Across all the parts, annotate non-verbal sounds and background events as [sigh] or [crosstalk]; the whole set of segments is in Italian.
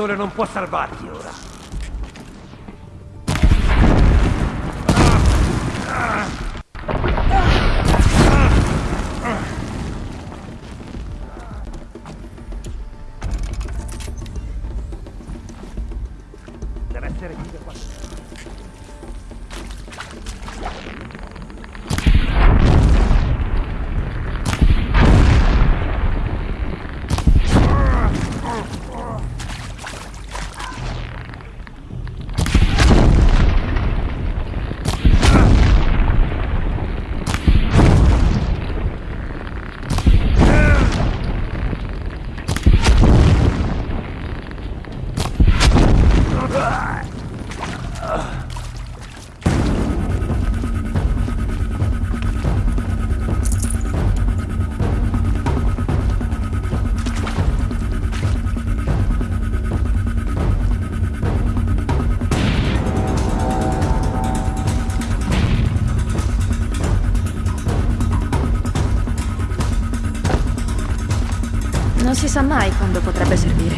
sole non può salvarti sa mai quando potrebbe servire.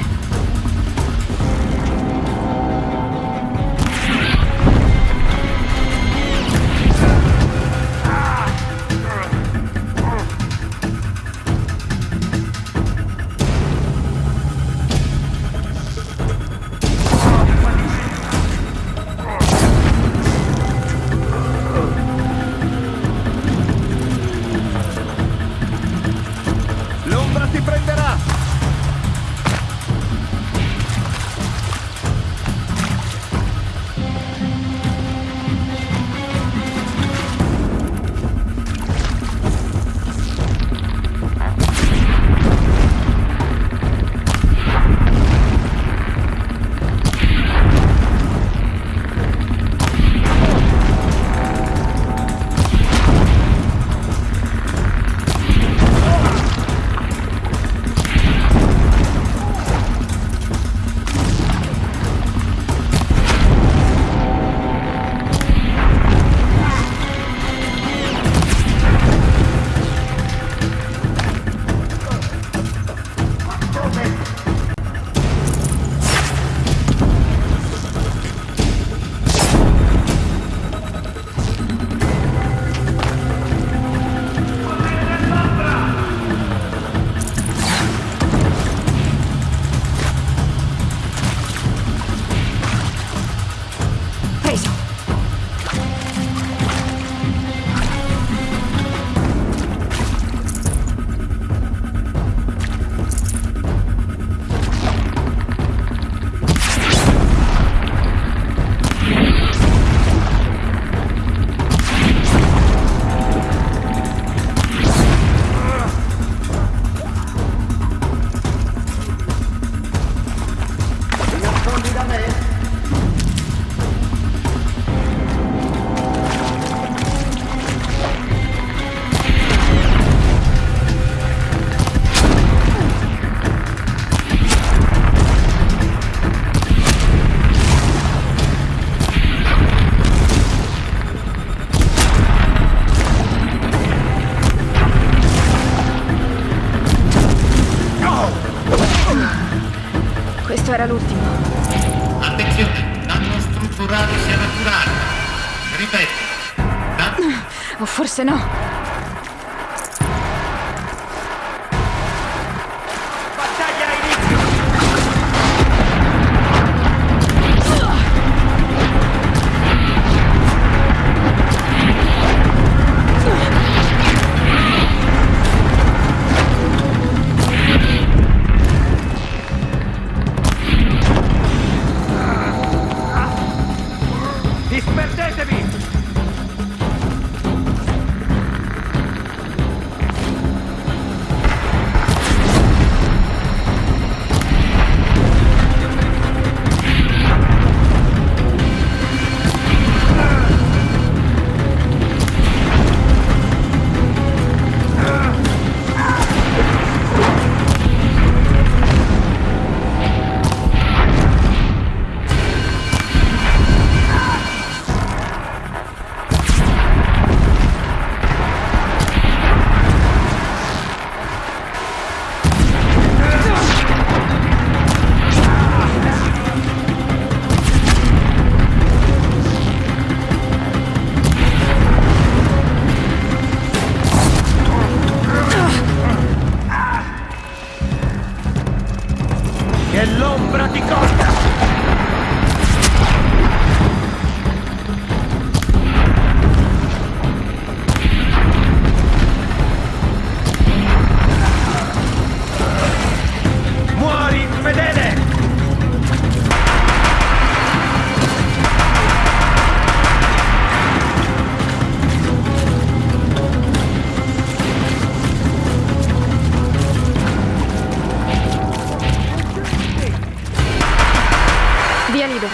Via libera.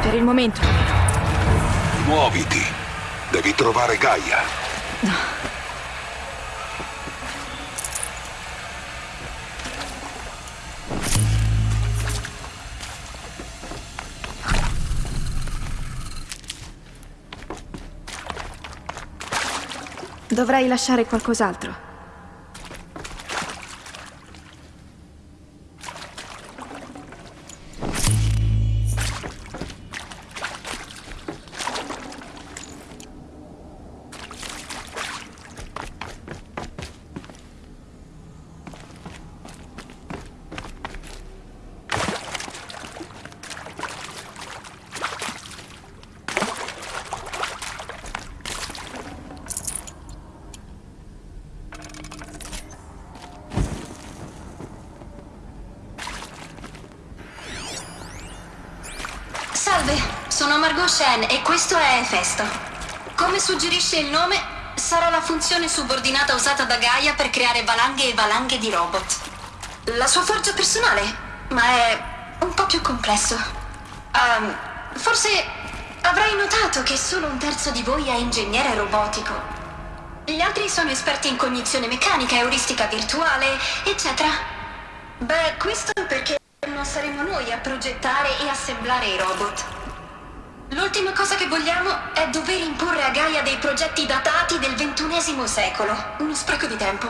Per il momento. Muoviti. Devi trovare Gaia. Dovrei lasciare qualcos'altro. Efesto. Come suggerisce il nome, sarà la funzione subordinata usata da Gaia per creare valanghe e valanghe di robot. La sua forgia personale, ma è un po' più complesso. Ehm, forse avrai notato che solo un terzo di voi è ingegnere robotico. Gli altri sono esperti in cognizione meccanica, euristica virtuale, eccetera. Beh, questo perché non saremo noi a progettare e assemblare i robot. L'ultima cosa che vogliamo è dover imporre a Gaia dei progetti datati del ventunesimo secolo. Uno spreco di tempo.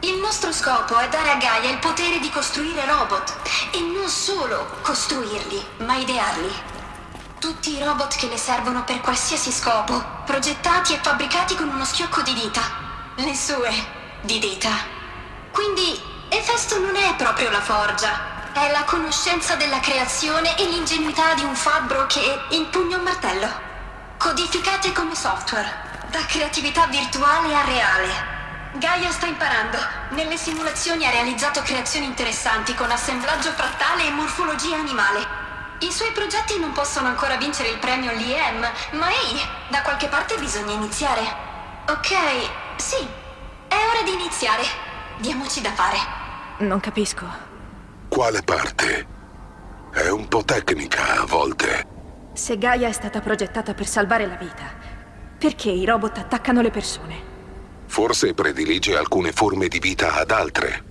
Il nostro scopo è dare a Gaia il potere di costruire robot. E non solo costruirli, ma idearli. Tutti i robot che le servono per qualsiasi scopo, progettati e fabbricati con uno schiocco di dita. Le sue di dita. Quindi, Efesto non è proprio la forgia. È la conoscenza della creazione e l'ingenuità di un fabbro che impugna un martello. Codificate come software, da creatività virtuale a reale. Gaia sta imparando. Nelle simulazioni ha realizzato creazioni interessanti con assemblaggio frattale e morfologia animale. I suoi progetti non possono ancora vincere il premio LIEM, ma ehi, da qualche parte bisogna iniziare. Ok, sì, è ora di iniziare. Diamoci da fare. Non capisco. Quale parte? È un po' tecnica a volte. Se Gaia è stata progettata per salvare la vita, perché i robot attaccano le persone? Forse predilige alcune forme di vita ad altre.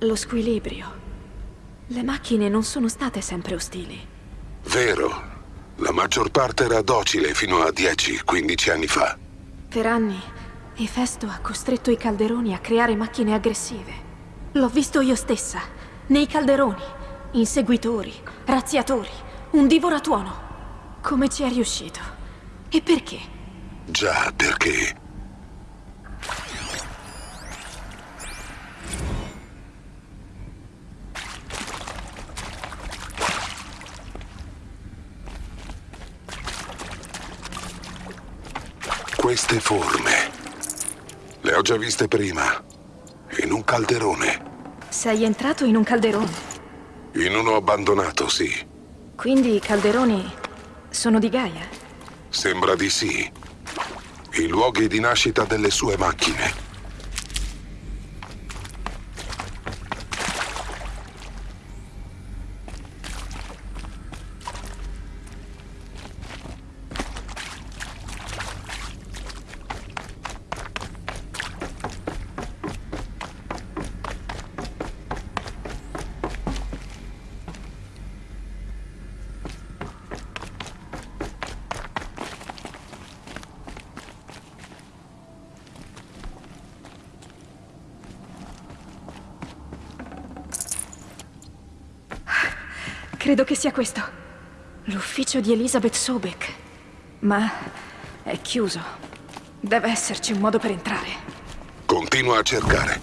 Lo squilibrio. Le macchine non sono state sempre ostili. Vero. La maggior parte era docile fino a 10-15 anni fa. Per anni, Efesto ha costretto i calderoni a creare macchine aggressive. L'ho visto io stessa, nei calderoni, inseguitori, razziatori, un divoratuono. Come ci è riuscito? E perché? Già, perché... Queste forme... Le ho già viste prima. In un calderone. Sei entrato in un calderone. In uno abbandonato, sì. Quindi i calderoni sono di Gaia? Sembra di sì. I luoghi di nascita delle sue macchine. Credo che sia questo. L'ufficio di Elizabeth Sobek. Ma è chiuso. Deve esserci un modo per entrare. Continua a cercare.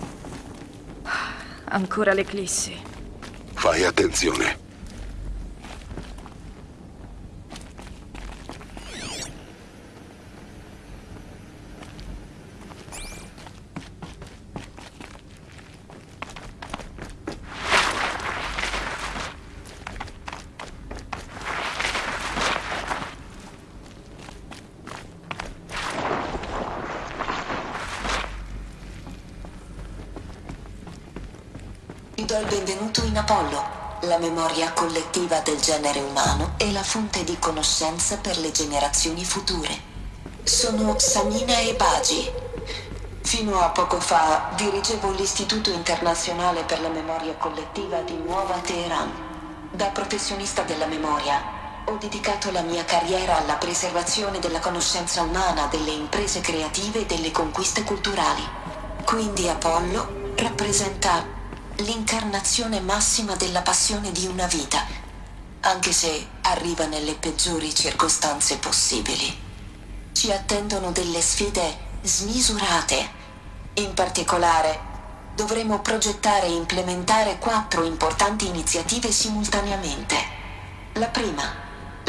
Ancora l'eclissi. Fai attenzione. Vi do il benvenuto in Apollo. la memoria collettiva del genere umano è la fonte di conoscenza per le generazioni future. Sono Samina Ebaji. Fino a poco fa dirigevo l'Istituto internazionale per la memoria collettiva di Nuova Teheran. Da professionista della memoria ho dedicato la mia carriera alla preservazione della conoscenza umana, delle imprese creative e delle conquiste culturali. Quindi Apollo rappresenta l'incarnazione massima della passione di una vita, anche se arriva nelle peggiori circostanze possibili. Ci attendono delle sfide smisurate. In particolare, dovremo progettare e implementare quattro importanti iniziative simultaneamente. La prima,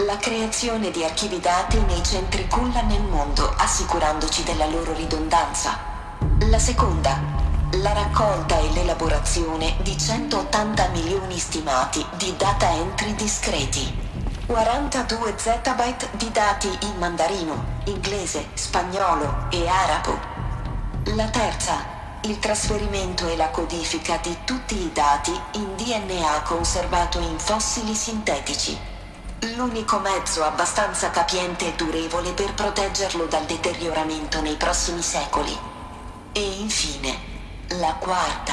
la creazione di archivi dati nei centri culla nel mondo, assicurandoci della loro ridondanza. La seconda, la raccolta e l'elaborazione di 180 milioni stimati di data entry discreti. 42 zettabyte di dati in mandarino, inglese, spagnolo e arabo. La terza, il trasferimento e la codifica di tutti i dati in DNA conservato in fossili sintetici. L'unico mezzo abbastanza capiente e durevole per proteggerlo dal deterioramento nei prossimi secoli. E infine, la quarta,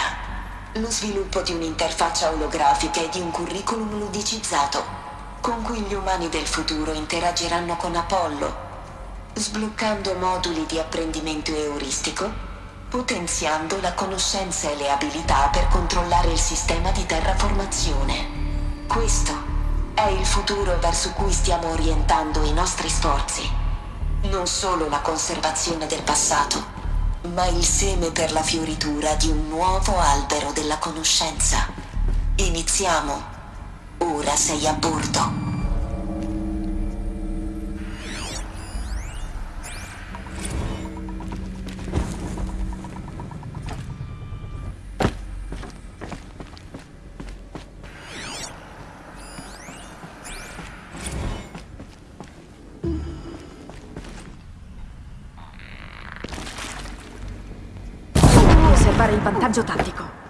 lo sviluppo di un'interfaccia olografica e di un curriculum ludicizzato, con cui gli umani del futuro interagiranno con Apollo, sbloccando moduli di apprendimento euristico, potenziando la conoscenza e le abilità per controllare il sistema di terraformazione. Questo è il futuro verso cui stiamo orientando i nostri sforzi. Non solo la conservazione del passato, ma il seme per la fioritura di un nuovo albero della conoscenza. Iniziamo. Ora sei a bordo. Il vantaggio tattico.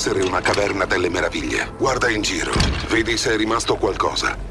Essere una caverna delle meraviglie. Guarda in giro. Vedi se è rimasto qualcosa.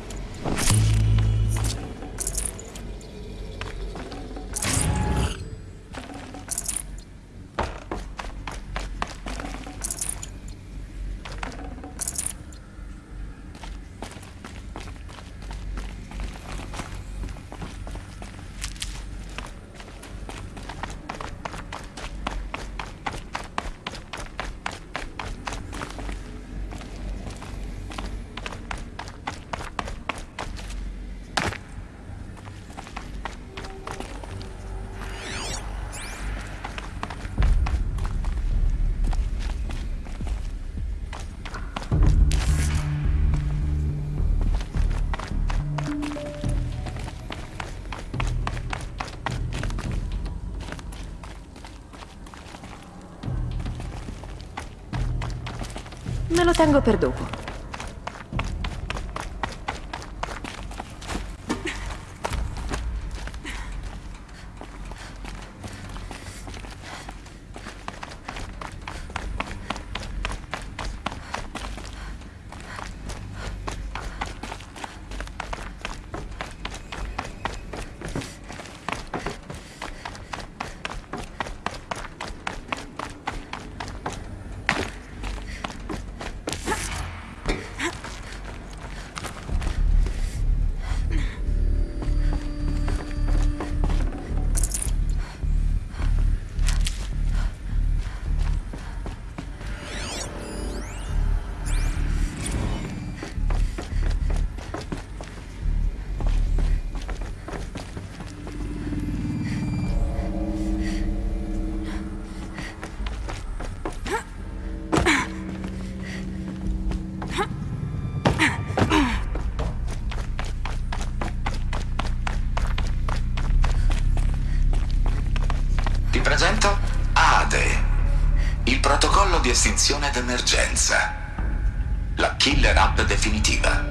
Me lo tengo per dopo. Estinzione d'emergenza. La killer app definitiva.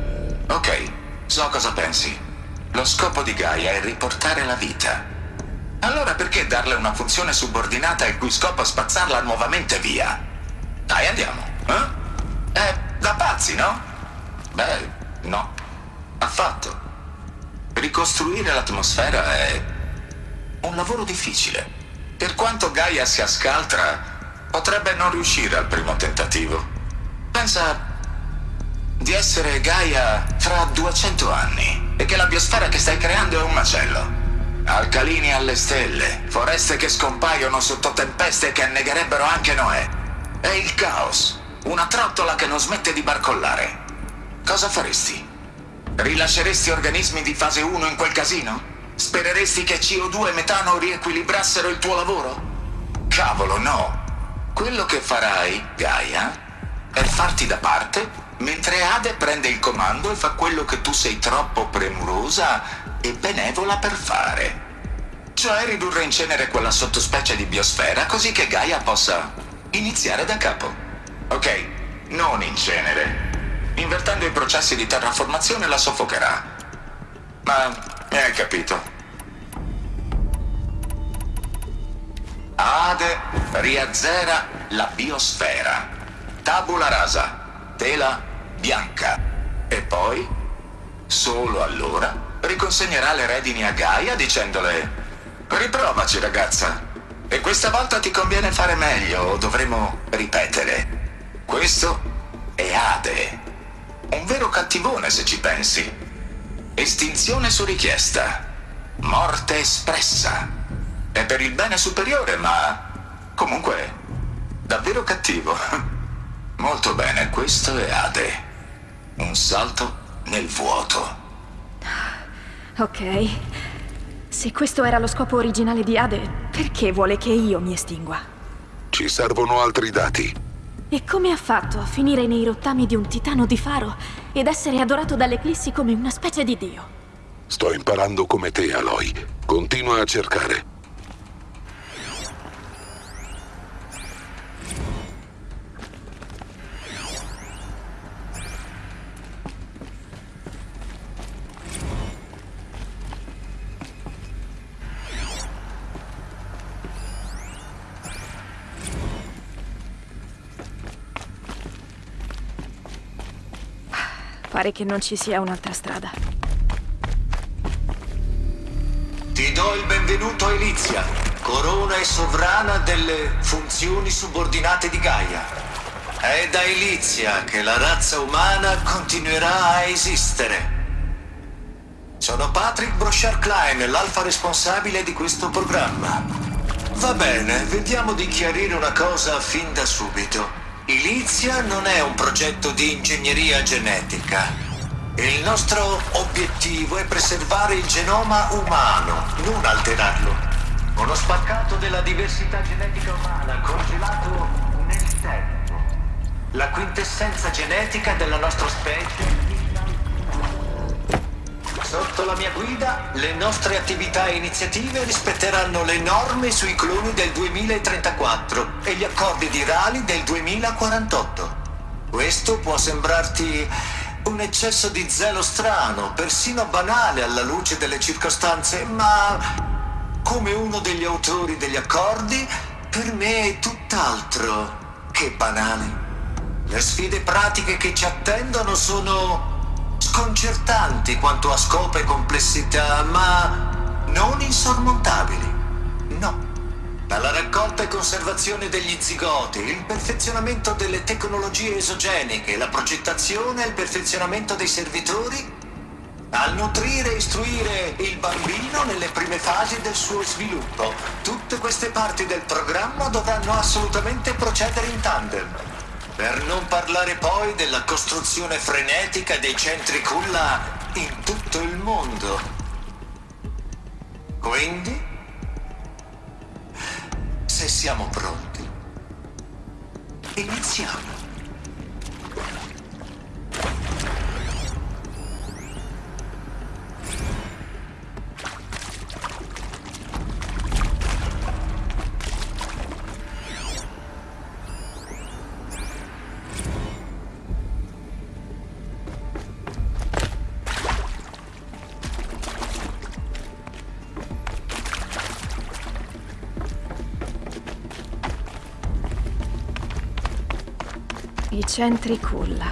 Ok, so cosa pensi. Lo scopo di Gaia è riportare la vita. Allora perché darle una funzione subordinata il cui scopo è spazzarla nuovamente via? Dai, andiamo. Eh? È da pazzi, no? Beh, no. Affatto. Ricostruire l'atmosfera è un lavoro difficile. Per quanto Gaia sia scaltra, potrebbe non riuscire al primo tentativo. Pensa di essere Gaia fra 200 anni e che la biosfera che stai creando è un macello. Alcalini alle stelle, foreste che scompaiono sotto tempeste che annegherebbero anche Noè. È il caos, una trottola che non smette di barcollare. Cosa faresti? Rilasceresti organismi di fase 1 in quel casino? Spereresti che CO2 e metano riequilibrassero il tuo lavoro? Cavolo, no. Quello che farai, Gaia, è farti da parte mentre Ade prende il comando e fa quello che tu sei troppo premurosa e benevola per fare. Cioè ridurre in cenere quella sottospecie di biosfera così che Gaia possa iniziare da capo. Ok, non in cenere. Invertendo i processi di terraformazione la soffocherà. Ma mi hai capito. Ade riazzera la biosfera. Tabula rasa. Tela bianca. E poi, solo allora, riconsegnerà le redini a Gaia dicendole Riprovaci ragazza. E questa volta ti conviene fare meglio o dovremo ripetere. Questo è Ade. Un vero cattivone se ci pensi. Estinzione su richiesta. Morte espressa. È per il bene superiore, ma comunque davvero cattivo. [laughs] Molto bene, questo è Ade. Un salto nel vuoto. Ok. Se questo era lo scopo originale di Ade, perché vuole che io mi estingua? Ci servono altri dati. E come ha fatto a finire nei rottami di un titano di faro ed essere adorato dalle Eclissi come una specie di dio? Sto imparando come te, Aloy. Continua a cercare. Pare che non ci sia un'altra strada. Ti do il benvenuto a Elizia, corona e sovrana delle funzioni subordinate di Gaia. È da Elizia che la razza umana continuerà a esistere. Sono Patrick Brochard Klein, l'alfa responsabile di questo programma. Va bene, vediamo di chiarire una cosa fin da subito. Ilizia non è un progetto di ingegneria genetica. Il nostro obiettivo è preservare il genoma umano, non alterarlo. Uno spaccato della diversità genetica umana congelato nel tempo. La quintessenza genetica della nostra specie Sotto la mia guida, le nostre attività e iniziative rispetteranno le norme sui cloni del 2034 e gli accordi di Rally del 2048. Questo può sembrarti un eccesso di zelo strano, persino banale alla luce delle circostanze, ma come uno degli autori degli accordi, per me è tutt'altro che banale. Le sfide pratiche che ci attendono sono sconcertanti quanto a scopo e complessità, ma non insormontabili. No. Dalla raccolta e conservazione degli zigoti, il perfezionamento delle tecnologie esogeniche, la progettazione e il perfezionamento dei servitori, al nutrire e istruire il bambino nelle prime fasi del suo sviluppo. Tutte queste parti del programma dovranno assolutamente procedere in tandem. Per non parlare poi della costruzione frenetica dei centri culla in tutto il mondo. Quindi, se siamo pronti, iniziamo. Centri culla.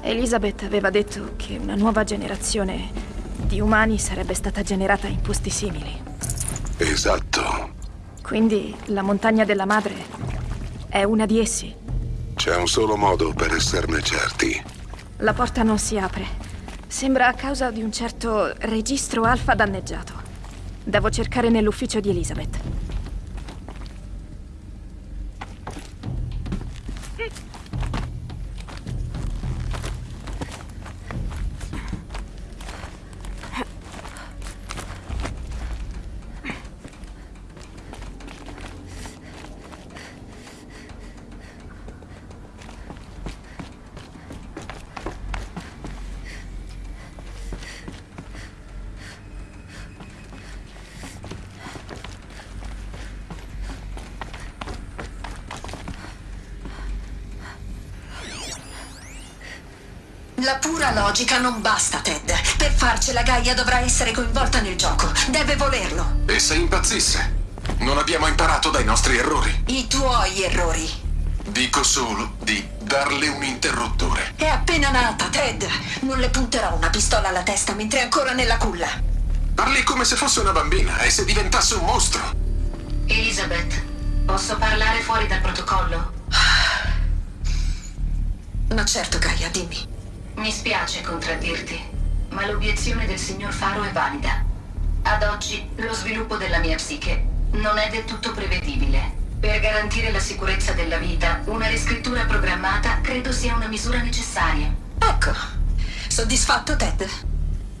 Elizabeth aveva detto che una nuova generazione di umani sarebbe stata generata in posti simili. Esatto. Quindi la montagna della madre è una di essi. C'è un solo modo per esserne certi. La porta non si apre. Sembra a causa di un certo registro alfa danneggiato. Devo cercare nell'ufficio di Elizabeth. Pura logica non basta, Ted. Per farcela Gaia dovrà essere coinvolta nel gioco. Deve volerlo. E se impazzisse? Non abbiamo imparato dai nostri errori. I tuoi errori. Dico solo di darle un interruttore. È appena nata, Ted. Non le punterò una pistola alla testa mentre è ancora nella culla. Parli come se fosse una bambina e se diventasse un mostro. Elizabeth, posso parlare fuori dal protocollo? Ma certo, Gaia, dimmi. Mi spiace contraddirti, ma l'obiezione del signor Faro è valida. Ad oggi lo sviluppo della mia psiche non è del tutto prevedibile. Per garantire la sicurezza della vita, una riscrittura programmata credo sia una misura necessaria. Ecco, soddisfatto Ted?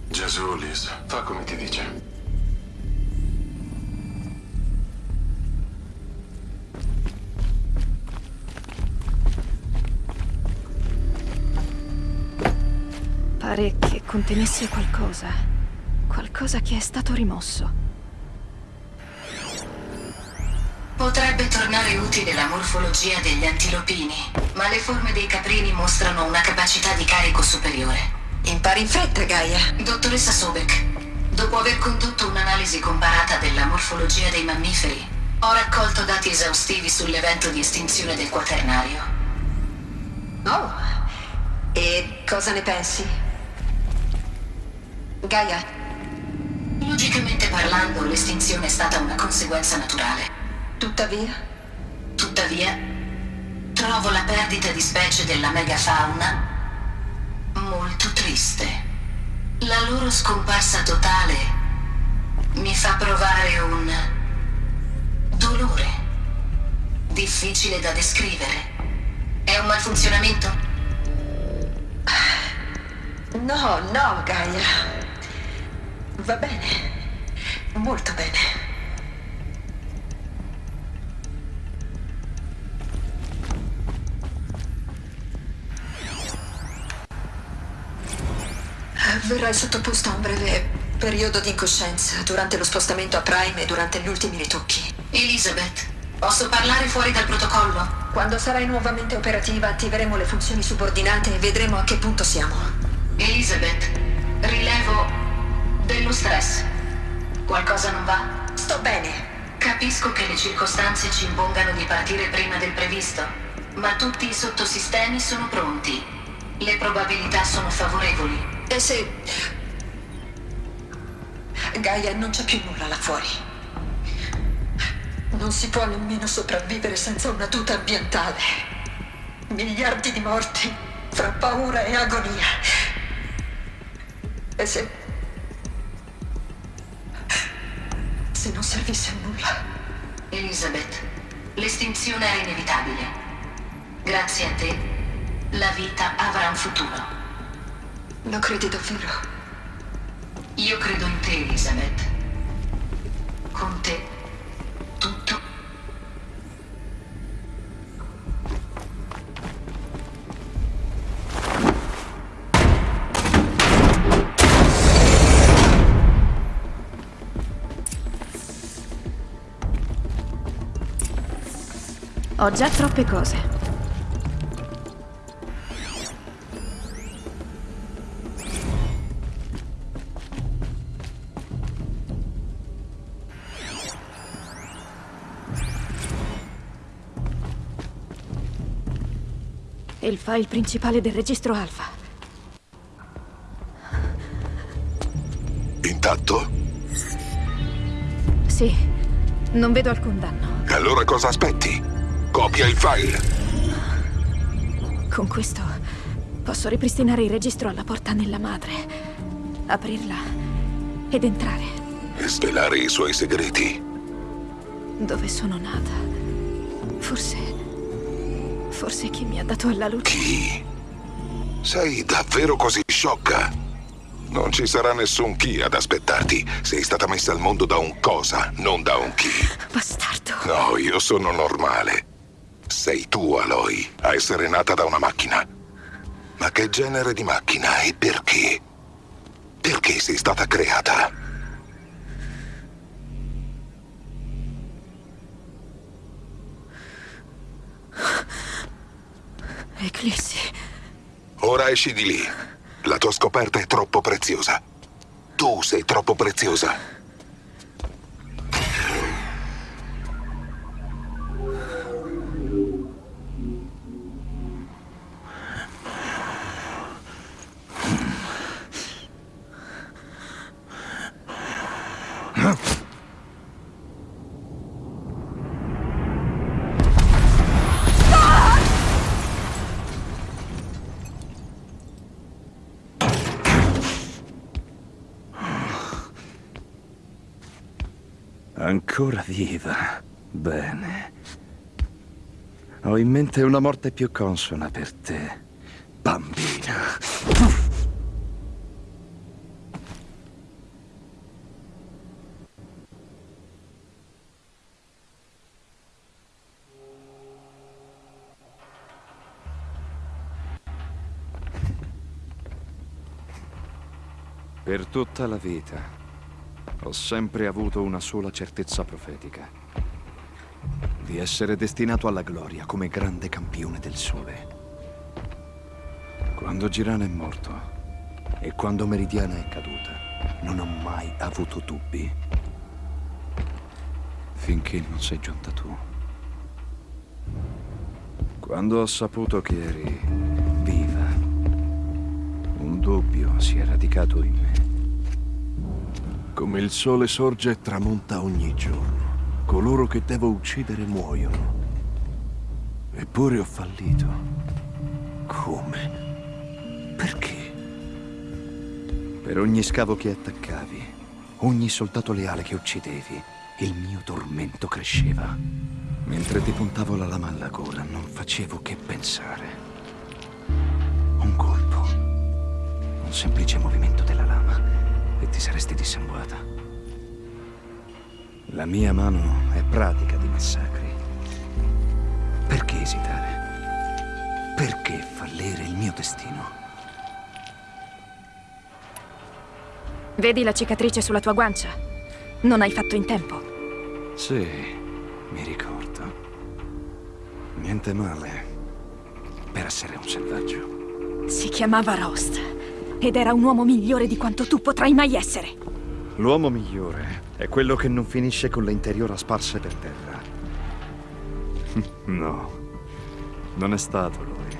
Gesù, Liz, fa come ti dice. Pare che contenesse qualcosa. Qualcosa che è stato rimosso. Potrebbe tornare utile la morfologia degli antilopini, ma le forme dei caprini mostrano una capacità di carico superiore. Impari in fretta, Gaia. Dottoressa Sobek, dopo aver condotto un'analisi comparata della morfologia dei mammiferi, ho raccolto dati esaustivi sull'evento di estinzione del quaternario. Oh, e cosa ne pensi? Gaia, Logicamente parlando, l'estinzione è stata una conseguenza naturale. tuttavia, Tuttavia, trovo la perdita di specie della megafauna molto triste. La loro scomparsa totale mi fa provare un dolore difficile da descrivere. È un malfunzionamento? no, no, Gaia. Va bene, molto bene. Verrai sottoposto a un breve periodo di incoscienza durante lo spostamento a Prime e durante gli ultimi ritocchi. Elizabeth, posso parlare fuori dal protocollo? Quando sarai nuovamente operativa attiveremo le funzioni subordinate e vedremo a che punto siamo. Elizabeth, rilevo dello stress. Qualcosa non va? Sto bene. Capisco che le circostanze ci impongano di partire prima del previsto, ma tutti i sottosistemi sono pronti. Le probabilità sono favorevoli. E se... Gaia non c'è più nulla là fuori. Non si può nemmeno sopravvivere senza una tuta ambientale. Miliardi di morti, fra paura e agonia. E se... Se non servisse a nulla. Elizabeth, l'estinzione è inevitabile. Grazie a te, la vita avrà un futuro. Lo credi davvero? Io credo in te, Elizabeth. Con te, Ho già troppe cose. Il file principale del registro alfa. Intatto? Sì, non vedo alcun danno. E allora cosa aspetti? Copia il file. Con questo posso ripristinare il registro alla porta nella madre, aprirla ed entrare E svelare i suoi segreti. dove sono nata. Forse. Forse chi mi ha dato alla luce. Chi? Sei davvero così sciocca? Non ci sarà nessun chi ad aspettarti. Sei stata messa al mondo da un cosa, non da un chi. Bastardo. No, io sono normale. Sei tu, Aloy, a essere nata da una macchina. Ma che genere di macchina e perché? Perché sei stata creata? Eclissi. Ora esci di lì. La tua scoperta è troppo preziosa. Tu sei troppo preziosa. Ancora viva. Bene. Ho in mente una morte più consona per te, bambina. Per tutta la vita ho sempre avuto una sola certezza profetica. Di essere destinato alla gloria come grande campione del sole. Quando Girana è morto e quando Meridiana è caduta, non ho mai avuto dubbi. Finché non sei giunta tu. Quando ho saputo che eri viva, un dubbio si è radicato in me. Come il sole sorge e tramonta ogni giorno. Coloro che devo uccidere muoiono. Eppure ho fallito. Come? Perché? Per ogni scavo che attaccavi, ogni soldato leale che uccidevi, il mio tormento cresceva. Mentre ti puntavo la lama alla gola, non facevo che pensare. Un colpo, un semplice movimento della e ti saresti dissanguata. La mia mano è pratica di massacri. Perché esitare? Perché fallire il mio destino? Vedi la cicatrice sulla tua guancia? Non hai fatto in tempo. Sì, mi ricordo. Niente male per essere un selvaggio. Si chiamava Rost ed era un uomo migliore di quanto tu potrai mai essere. L'uomo migliore è quello che non finisce con le interiora sparse per terra. [laughs] No, non è stato lui.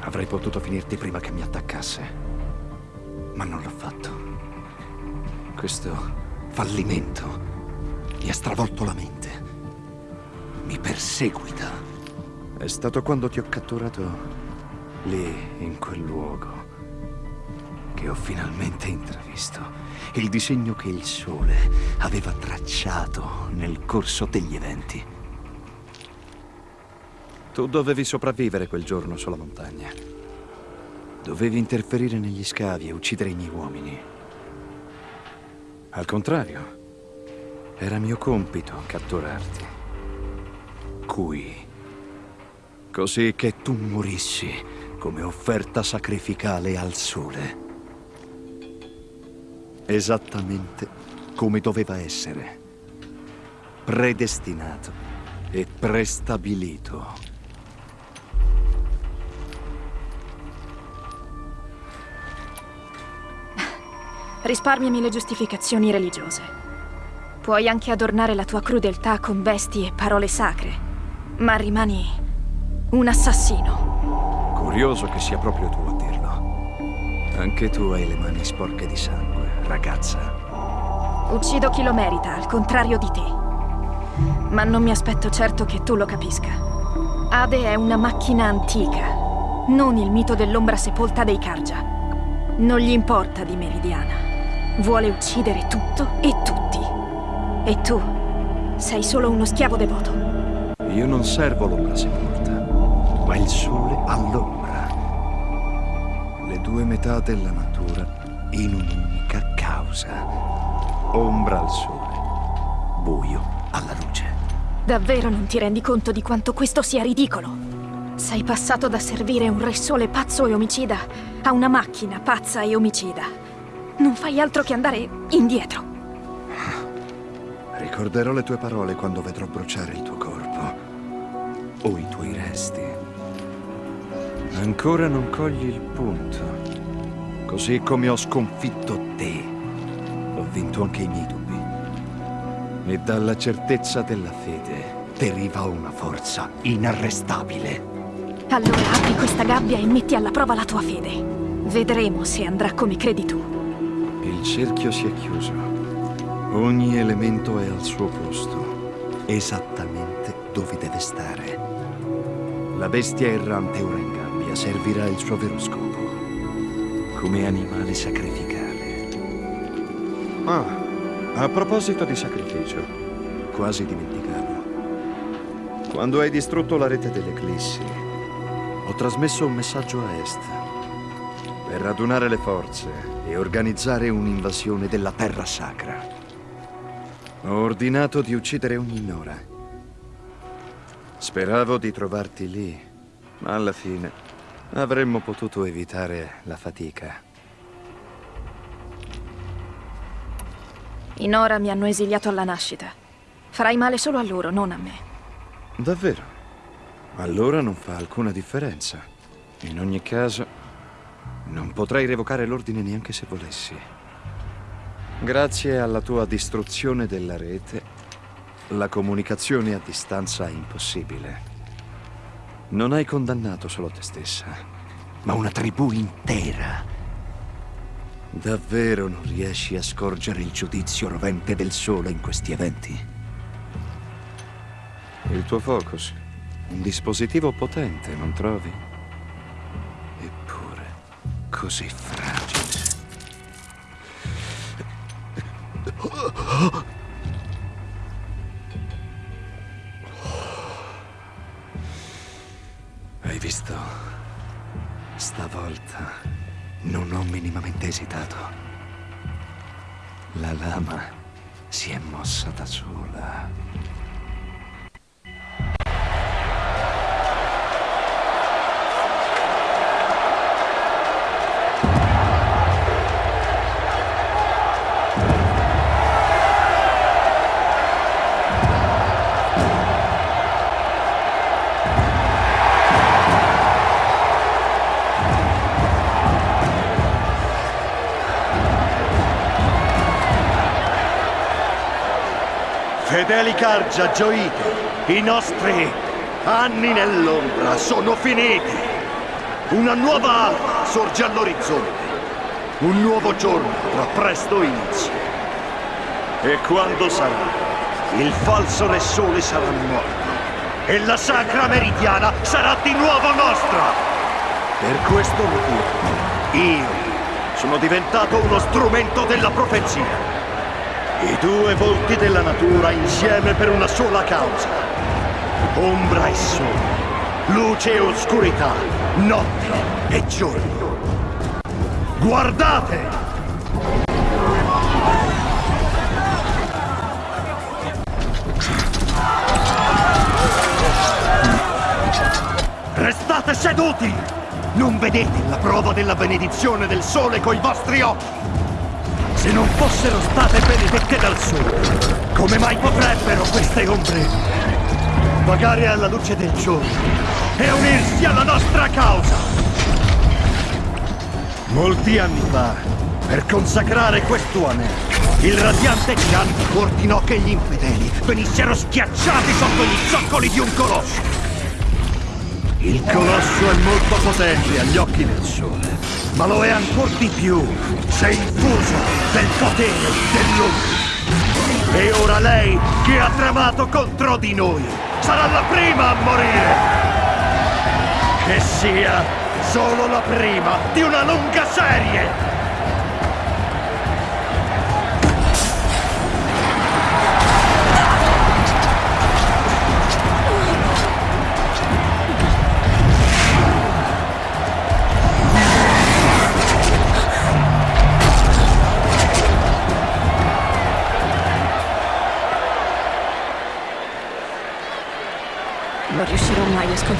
Avrei potuto finirti prima che mi attaccasse, ma non l'ho fatto. Questo fallimento mi ha stravolto la mente. Mi perseguita. È stato quando ti ho catturato lì, in quel luogo, che ho finalmente intravisto il disegno che il sole aveva tracciato nel corso degli eventi. Tu dovevi sopravvivere quel giorno sulla montagna. Dovevi interferire negli scavi e uccidere i miei uomini. Al contrario, era mio compito catturarti. Qui. Così che tu morissi come offerta sacrificale al sole. Esattamente come doveva essere. Predestinato e prestabilito. Risparmiami le giustificazioni religiose. Puoi anche adornare la tua crudeltà con vesti e parole sacre, ma rimani un assassino. Curioso che sia proprio tu a dirlo. Anche tu hai le mani sporche di sangue, ragazza. Uccido chi lo merita, al contrario di te. Ma non mi aspetto certo che tu lo capisca. Ade è una macchina antica, non il mito dell'ombra sepolta dei Karja. Non gli importa di Meridiana. Vuole uccidere tutto e tutti. E tu sei solo uno schiavo devoto. Io non servo l'ombra sepolta, ma il sole all'ombra. Le due metà della natura in un'unica causa. Ombra al sole, buio alla luce. Davvero non ti rendi conto di quanto questo sia ridicolo? Sei passato da servire un re sole pazzo e omicida a una macchina pazza e omicida. Non fai altro che andare indietro. Ricorderò le tue parole quando vedrò bruciare il tuo corpo. O i tuoi resti. Ancora non cogli il punto. Così come ho sconfitto te, ho vinto anche i miei dubbi. E dalla certezza della fede deriva una forza inarrestabile. Allora apri questa gabbia e metti alla prova la tua fede. Vedremo se andrà come credi tu. Il cerchio si è chiuso. Ogni elemento è al suo posto, esattamente dove deve stare. La bestia errante ora in gabbia servirà il suo vero scopo, come animale sacrificale. Ah, a proposito di sacrificio, quasi dimenticavo. Quando hai distrutto la rete dell'Eclissi, ho trasmesso un messaggio a Est per radunare le forze e organizzare un'invasione della Terra Sacra. Ho ordinato di uccidere ogni Nora. Speravo di trovarti lì, ma alla fine avremmo potuto evitare la fatica. I Nora mi hanno esiliato alla nascita. Farai male solo a loro, non a me. Davvero? Allora non fa alcuna differenza. In ogni caso, non potrei revocare l'ordine neanche se volessi. Grazie alla tua distruzione della rete, la comunicazione a distanza è impossibile. Non hai condannato solo te stessa, ma una tribù intera. Davvero non riesci a scorgere il giudizio rovente del sole in questi eventi? Il tuo focus, un dispositivo potente, non trovi? Eppure, così fragile. Cargia, gioite, i nostri anni nell'ombra sono finiti. Una nuova alba sorge all'orizzonte. Un nuovo giorno avrà presto inizio. E quando sarà? Il falso Re Sole sarà morto. E la Sacra Meridiana sarà di nuovo nostra. Per questo motivo, io sono diventato uno strumento della profezia. I due volti della natura insieme per una sola causa. Ombra e sole, luce e oscurità, notte e giorno. Guardate! Restate seduti! Non vedete la prova della benedizione del sole coi vostri occhi? Se non fossero state benedette dal sole, come mai potrebbero queste ombre vagare alla luce del giorno e unirsi alla nostra causa? Molti anni fa, per consacrare questo anello, il radiante Chan ordinò che gli infedeli venissero schiacciati sotto gli zoccoli di un colosso. Il colosso è molto potente agli occhi del sole, ma lo è ancora di più se infuso del potere dell'ombra. E ora lei, che ha tramato contro di noi, sarà la prima a morire! Che sia solo la prima di una lunga serie!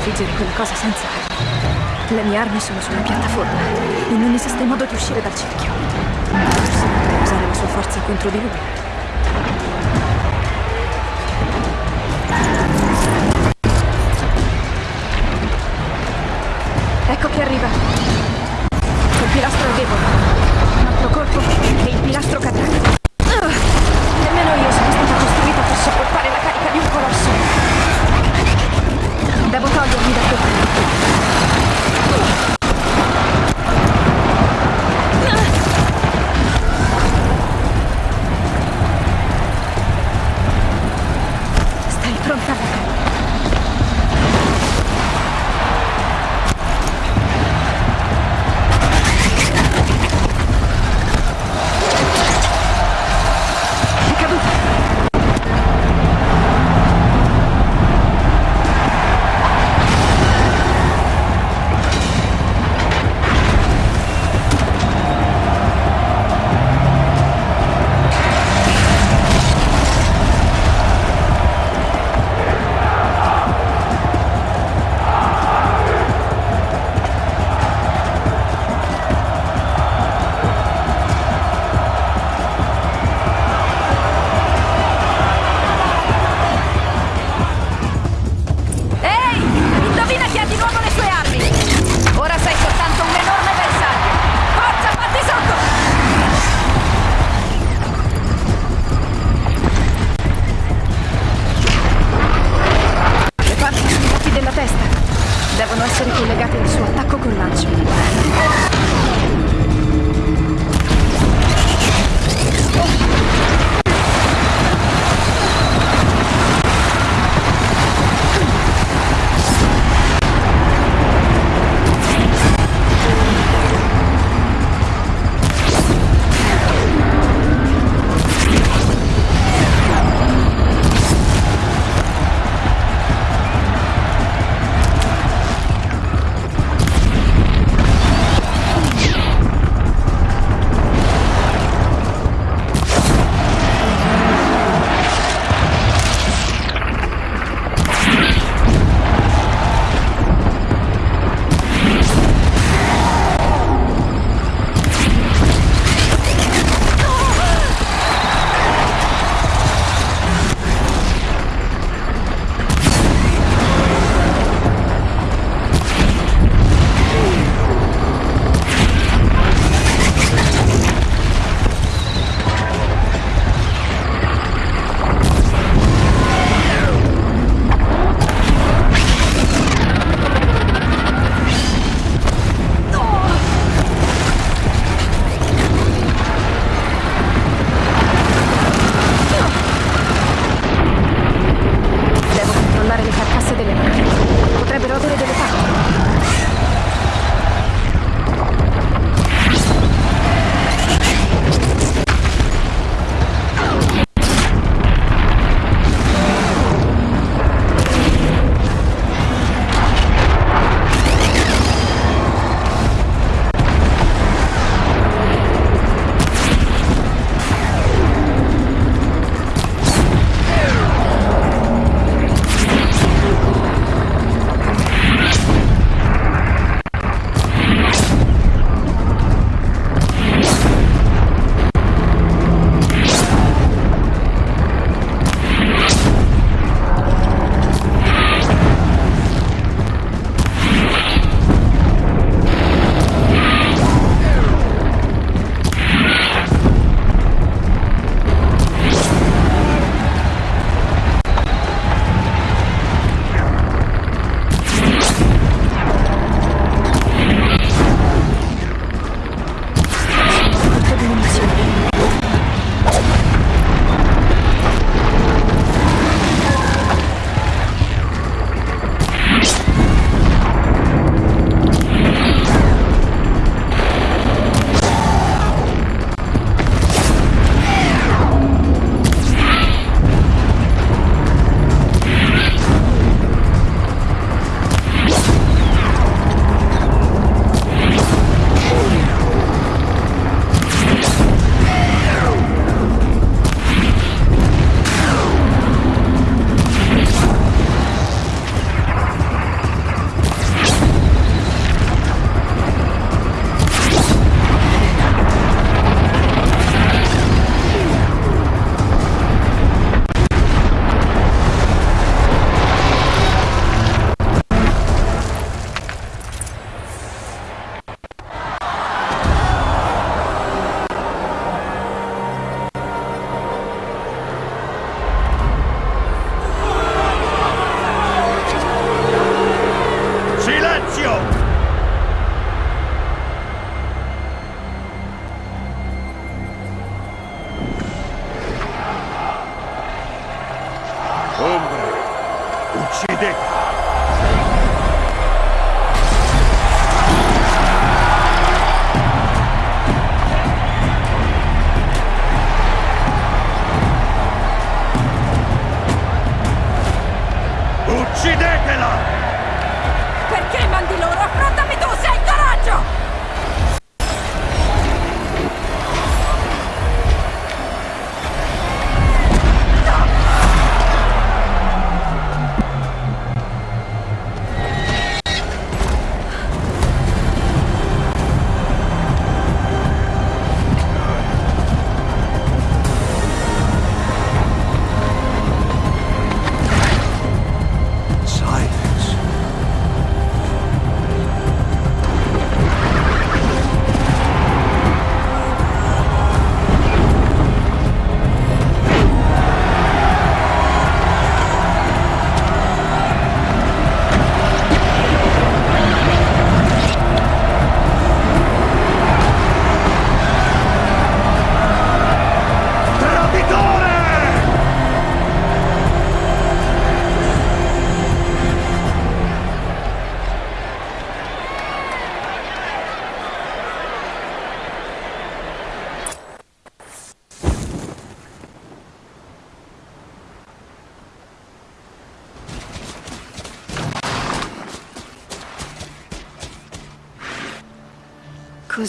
Mai a sconfiggere quella cosa senza armi. Le mie armi sono sulla piattaforma e non esiste modo di uscire dal cerchio. Forse potrei usare la sua forza contro di lui.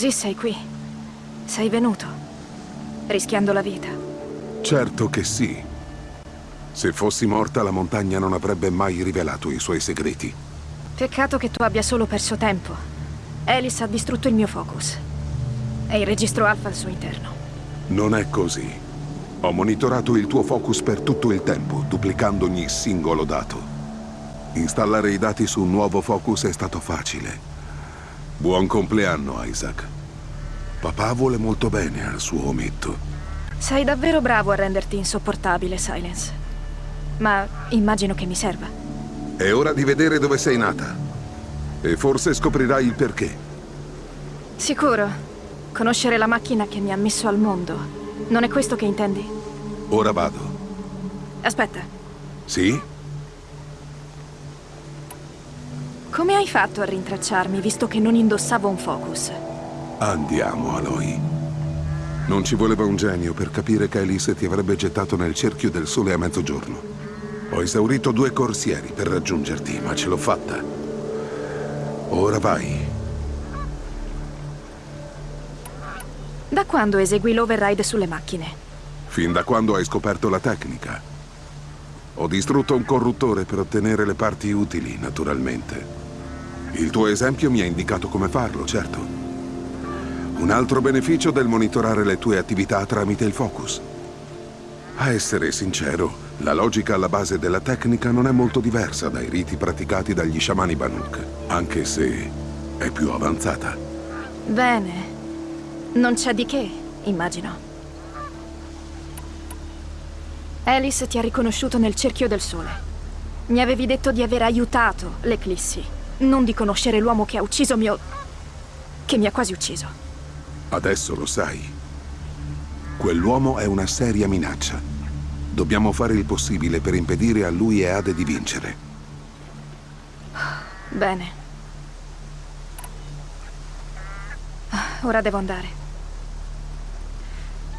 Così sei qui. Sei venuto. Rischiando la vita. Certo che sì. Se fossi morta, la montagna non avrebbe mai rivelato i suoi segreti. Peccato che tu abbia solo perso tempo. Alice ha distrutto il mio focus. E il registro alfa al suo interno. Non è così. Ho monitorato il tuo focus per tutto il tempo, duplicando ogni singolo dato. Installare i dati su un nuovo focus è stato facile. Buon compleanno, Isaac. Papà vuole molto bene al suo ometto. Sei davvero bravo a renderti insopportabile, Silence. Ma immagino che mi serva. È ora di vedere dove sei nata. E forse scoprirai il perché. Sicuro. Conoscere la macchina che mi ha messo al mondo. Non è questo che intendi? Ora vado. Aspetta, Sì? come hai fatto a rintracciarmi visto che non indossavo un focus? Andiamo, Aloy. Non ci voleva un genio per capire che Alice ti avrebbe gettato nel cerchio del sole a mezzogiorno. Ho esaurito due corsieri per raggiungerti, ma ce l'ho fatta. Ora vai. Da quando esegui l'override sulle macchine? Fin da quando hai scoperto la tecnica. Ho distrutto un corruttore per ottenere le parti utili, naturalmente. Il tuo esempio mi ha indicato come farlo, certo. Un altro beneficio del monitorare le tue attività tramite il focus. A essere sincero, la logica alla base della tecnica non è molto diversa dai riti praticati dagli sciamani Banuk, anche se è più avanzata. Bene. Non c'è di che, immagino. Alice ti ha riconosciuto nel cerchio del sole. Mi avevi detto di aver aiutato l'Eclissi, non di conoscere l'uomo che ha ucciso mio... che mi ha quasi ucciso. Adesso lo sai. Quell'uomo è una seria minaccia. Dobbiamo fare il possibile per impedire a lui e Ade di vincere. Bene. Ah, Ora devo andare.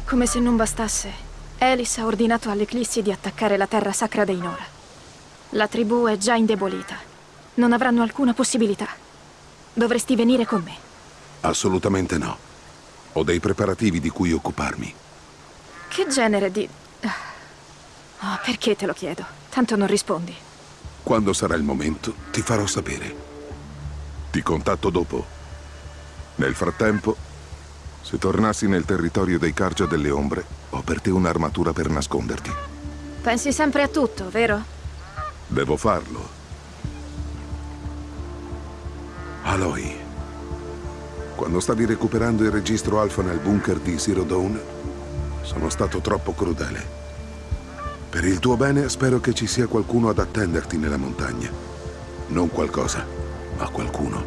Come se non bastasse, Alice ha ordinato all'Eclissi di attaccare la terra sacra dei Nora. La tribù è già indebolita. Non avranno alcuna possibilità. Dovresti venire con me. Assolutamente no. Ho dei preparativi di cui occuparmi. Che genere di... Oh, perché te lo chiedo? Tanto non rispondi. Quando sarà il momento, ti farò sapere. Ti contatto dopo. Nel frattempo, se tornassi nel territorio dei Cargia delle Ombre, ho per te un'armatura per nasconderti. Pensi sempre a tutto, vero? Devo farlo. Aloy, quando stavi recuperando il registro alfa nel bunker di Zero Dawn, sono stato troppo crudele. Per il tuo bene spero che ci sia qualcuno ad attenderti nella montagna. Non qualcosa, ma qualcuno.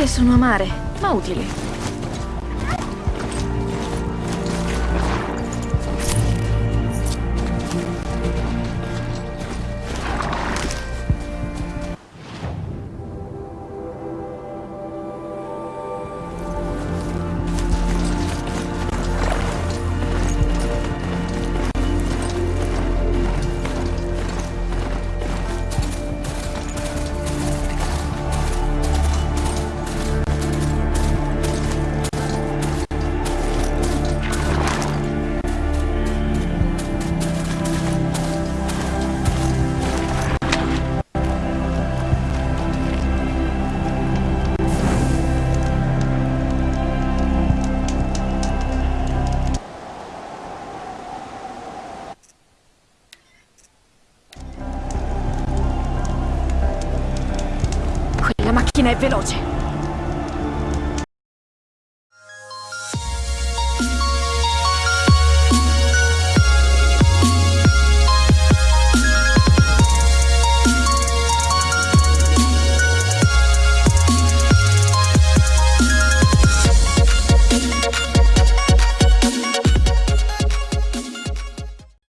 Queste sono amare, ma utili. Quella macchina è veloce.